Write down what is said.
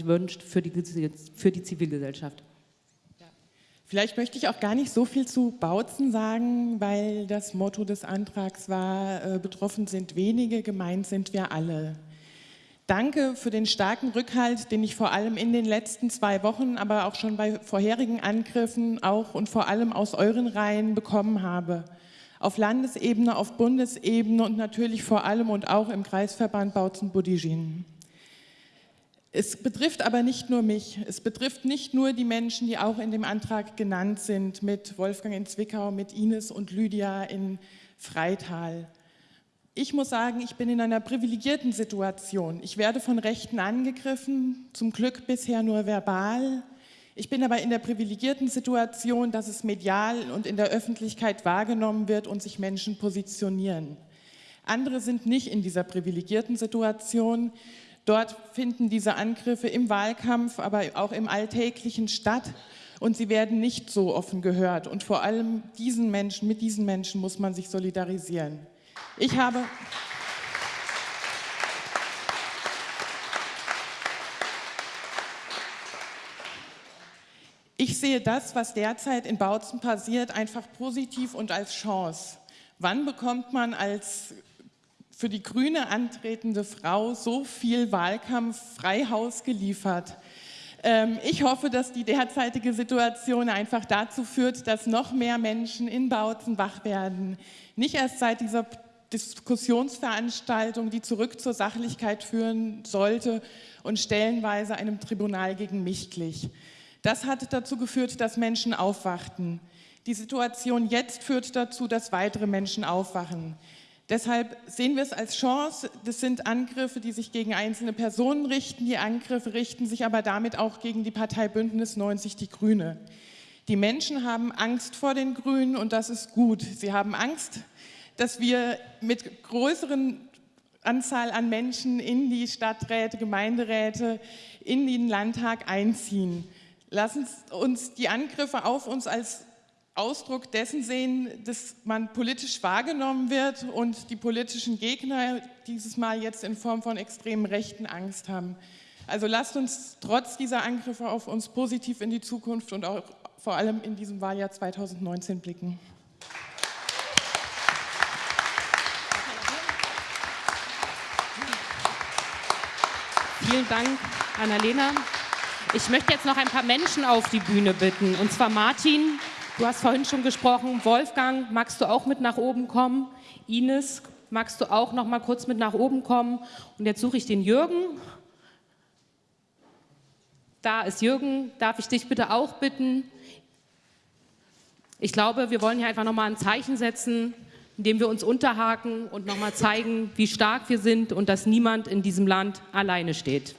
sich wünscht für die, für die Zivilgesellschaft. Vielleicht möchte ich auch gar nicht so viel zu Bautzen sagen, weil das Motto des Antrags war, äh, betroffen sind wenige, gemeint sind wir alle. Danke für den starken Rückhalt, den ich vor allem in den letzten zwei Wochen, aber auch schon bei vorherigen Angriffen auch und vor allem aus euren Reihen bekommen habe. Auf Landesebene, auf Bundesebene und natürlich vor allem und auch im Kreisverband Bautzen-Budigin. Es betrifft aber nicht nur mich, es betrifft nicht nur die Menschen, die auch in dem Antrag genannt sind, mit Wolfgang in Zwickau, mit Ines und Lydia in Freital. Ich muss sagen, ich bin in einer privilegierten Situation. Ich werde von Rechten angegriffen, zum Glück bisher nur verbal. Ich bin aber in der privilegierten Situation, dass es medial und in der Öffentlichkeit wahrgenommen wird und sich Menschen positionieren. Andere sind nicht in dieser privilegierten Situation Dort finden diese Angriffe im Wahlkampf, aber auch im Alltäglichen statt und sie werden nicht so offen gehört. Und vor allem diesen Menschen, mit diesen Menschen muss man sich solidarisieren. Ich habe... Ich sehe das, was derzeit in Bautzen passiert, einfach positiv und als Chance. Wann bekommt man als für die Grüne antretende Frau so viel Wahlkampf Freihaus geliefert. Ähm, ich hoffe, dass die derzeitige Situation einfach dazu führt, dass noch mehr Menschen in Bautzen wach werden. Nicht erst seit dieser Diskussionsveranstaltung, die zurück zur Sachlichkeit führen sollte und stellenweise einem Tribunal gegen mich glich. Das hat dazu geführt, dass Menschen aufwachten. Die Situation jetzt führt dazu, dass weitere Menschen aufwachen. Deshalb sehen wir es als Chance. Das sind Angriffe, die sich gegen einzelne Personen richten. Die Angriffe richten sich aber damit auch gegen die Partei Bündnis 90 Die Grüne. Die Menschen haben Angst vor den Grünen und das ist gut. Sie haben Angst, dass wir mit größeren Anzahl an Menschen in die Stadträte, Gemeinderäte, in den Landtag einziehen. Lassen uns die Angriffe auf uns als Ausdruck dessen sehen, dass man politisch wahrgenommen wird und die politischen Gegner dieses Mal jetzt in Form von extremen Rechten Angst haben. Also lasst uns trotz dieser Angriffe auf uns positiv in die Zukunft und auch vor allem in diesem Wahljahr 2019 blicken. Vielen Dank, Annalena. Ich möchte jetzt noch ein paar Menschen auf die Bühne bitten, und zwar Martin, Du hast vorhin schon gesprochen, Wolfgang, magst du auch mit nach oben kommen? Ines, magst du auch noch mal kurz mit nach oben kommen? Und jetzt suche ich den Jürgen. Da ist Jürgen, darf ich dich bitte auch bitten? Ich glaube, wir wollen hier einfach noch mal ein Zeichen setzen, indem wir uns unterhaken und noch mal zeigen, wie stark wir sind und dass niemand in diesem Land alleine steht.